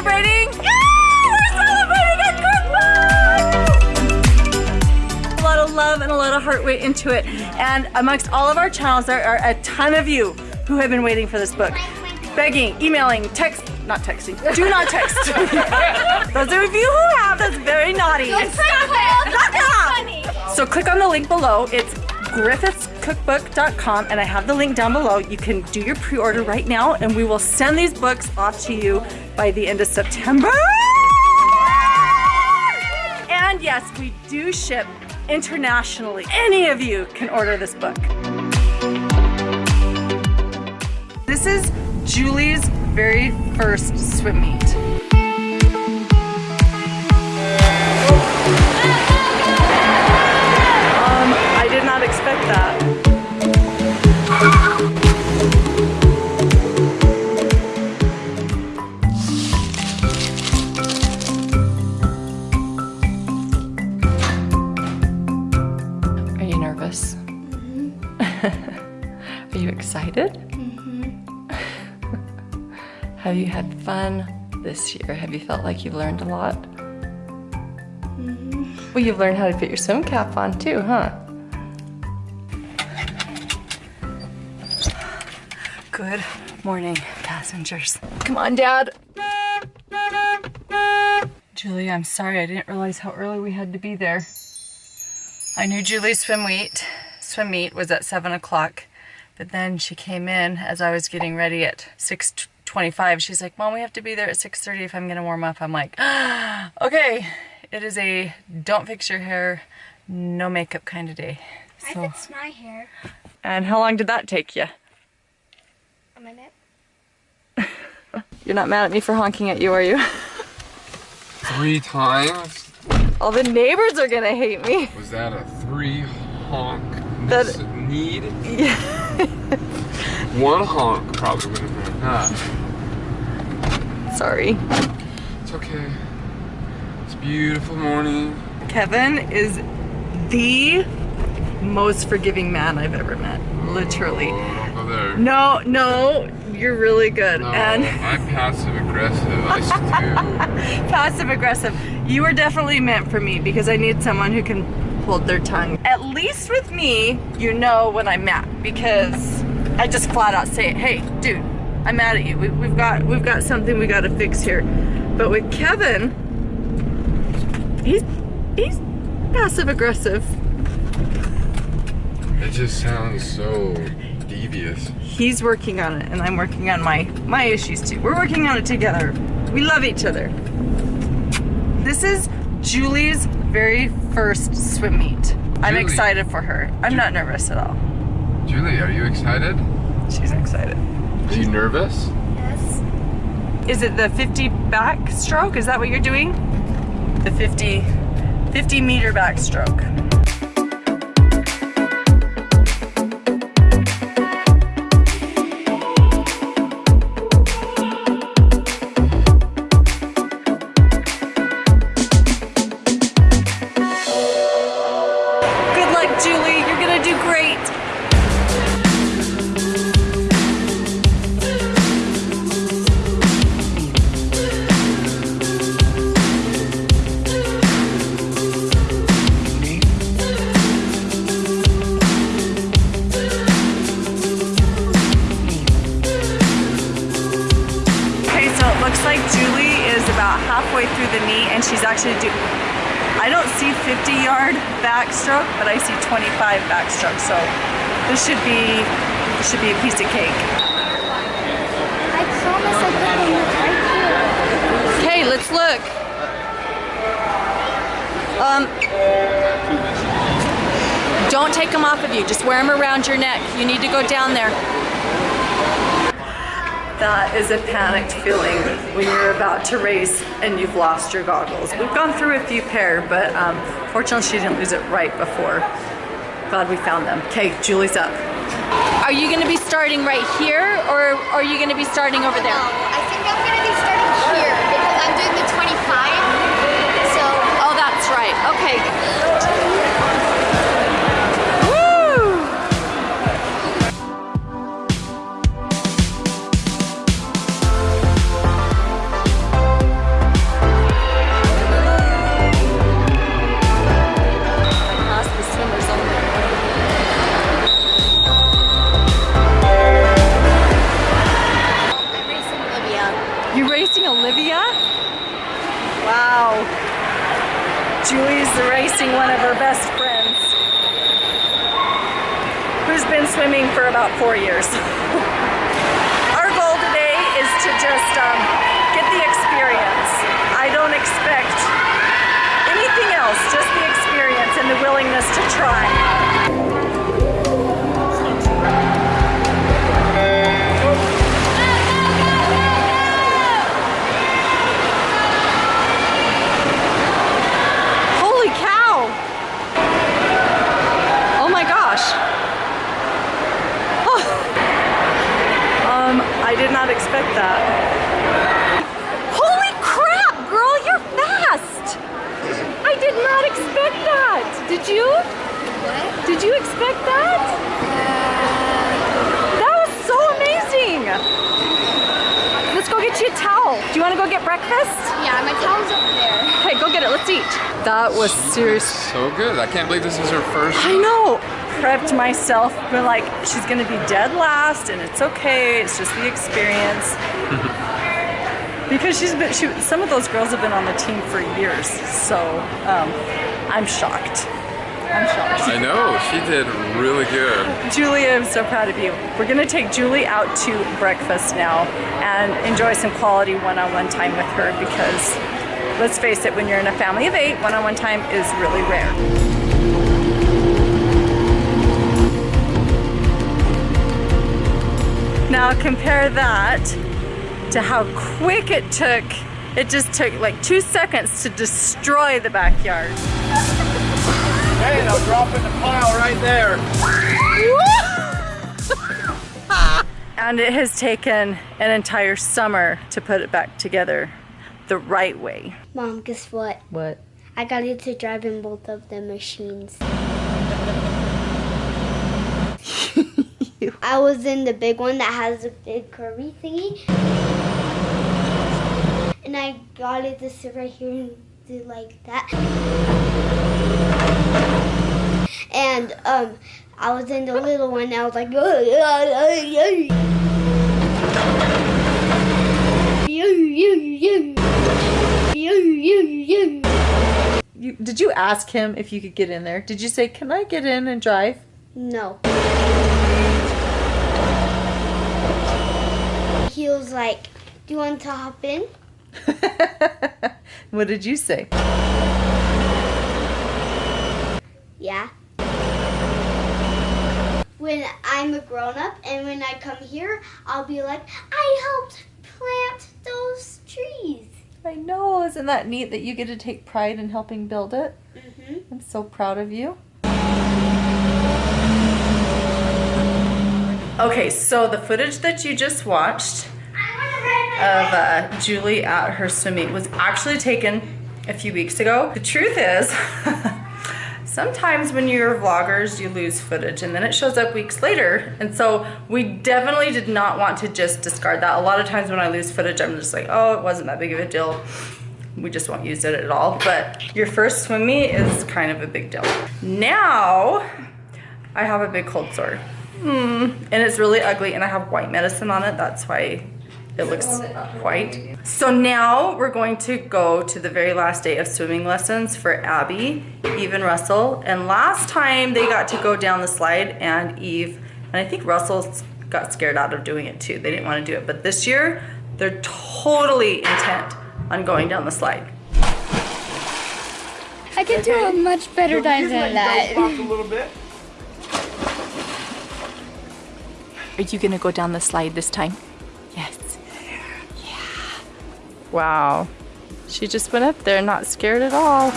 celebrating? Yeah, we're celebrating a! A lot of love and a lot of heart went into it. And amongst all of our channels, there are a ton of you who have been waiting for this book. Begging, emailing, text, not texting. Do not text. Those of you who have, that's very naughty. So click on the link below. It's griffithscookbook.com and I have the link down below. You can do your pre-order right now and we will send these books off to you by the end of September. And yes, we do ship internationally. Any of you can order this book. This is Julie's very first swim meet. You excited? Mm-hmm. Have you had fun this year? Have you felt like you've learned a lot? Mm-hmm. Well, you've learned how to put your swim cap on too, huh? Good morning, passengers. Come on, Dad. Julie, I'm sorry. I didn't realize how early we had to be there. I knew Julie's swim meet, swim meet was at 7 o'clock, but then she came in as I was getting ready at 6.25. She's like, Mom, we have to be there at 6.30 if I'm going to warm up. I'm like, ah, okay. It is a don't fix your hair, no makeup kind of day. I So, fix my hair. and how long did that take you? A minute. You're not mad at me for honking at you, are you? Three times? All the neighbors are gonna hate me. Was that a three honk That- need? Yeah. One honk probably would have been enough. Sorry. It's okay. It's a beautiful morning. Kevin is the most forgiving man I've ever met. Literally. Oh, don't go there. No, no, you're really good. No, And I'm passive aggressive. I stew. passive aggressive. You are definitely meant for me because I need someone who can hold their tongue. At least with me, you know when I'm mad because I just flat out say, "Hey, dude, I'm mad at you. We, we've got we've got something we got to fix here." But with Kevin, he's he's passive aggressive. It just sounds so devious. He's working on it, and I'm working on my my issues too. We're working on it together. We love each other. This is Julie's very first swim meet. I'm excited for her. I'm not nervous at all. Julie, are you excited? She's excited. Are you nervous? Yes. Is it the 50 backstroke? Is that what you're doing? The 50, 50 meter backstroke. Looks like Julie is about halfway through the knee and she's actually doing, I don't see 50 yard backstroke, but I see 25 backstroke. So this should be this should be a piece of cake. I promise I put them right here. Okay, let's look. Um, don't take them off of you. Just wear them around your neck. You need to go down there. That is a panicked feeling when you're about to race and you've lost your goggles. We've gone through a few pair, but um, fortunately she didn't lose it right before. Glad we found them. Okay, Julie's up. Are you gonna be starting right here or are you gonna be starting over there? No, I think I'm gonna be starting here because I'm doing the 25. So Oh, that's right. Okay. Missing one of her best friends who's been swimming for about four years. Our goal today is to just um, that? That was so amazing. Let's go get you a towel. Do you want to go get breakfast? Yeah, my towel's over there. Okay, go get it. Let's eat. That was serious. So good. I can't believe this is her first. I know. Prepped myself, but like she's gonna be dead last, and it's okay. It's just the experience. because she's been, she, some of those girls have been on the team for years, so um, I'm shocked. I'm shocked. I know. She did really good. Julie, I'm so proud of you. We're gonna take Julie out to breakfast now and enjoy some quality one-on-one time with her because let's face it, when you're in a family of eight, one-on-one time is really rare. Now compare that to how quick it took. It just took like two seconds to destroy the backyard. Hey, I'll drop in the pile right there. And it has taken an entire summer to put it back together the right way. Mom, guess what? What? I got you to drive in both of the machines. I was in the big one that has a big curvy thingy. And I got it to sit right here and do like that. And um, I was in the little one. I was like, You, did you ask him if you could get in there? Did you say, "Can I get in and drive"? No. He was like, Do you want to hop in? what did you say? Yeah. When I'm a grown up and when I come here, I'll be like, I helped plant those trees. I know. Isn't that neat that you get to take pride in helping build it? hmm I'm so proud of you. Okay, so the footage that you just watched of uh, Julie at her swim meet was actually taken a few weeks ago. The truth is, sometimes when you're vloggers, you lose footage and then it shows up weeks later. And so we definitely did not want to just discard that. A lot of times when I lose footage, I'm just like, oh, it wasn't that big of a deal. We just won't use it at all. But your first swim meet is kind of a big deal. Now, I have a big cold sore. Hmm, and it's really ugly and I have white medicine on it. That's why it looks white. So now we're going to go to the very last day of swimming lessons for Abby, Eve and Russell. And last time they got to go down the slide and Eve, and I think Russell got scared out of doing it too. They didn't want to do it. But this year, they're totally intent on going down the slide. I can do a much better dive than that. a little bit. Are you gonna go down the slide this time? Wow. She just went up there not scared at all.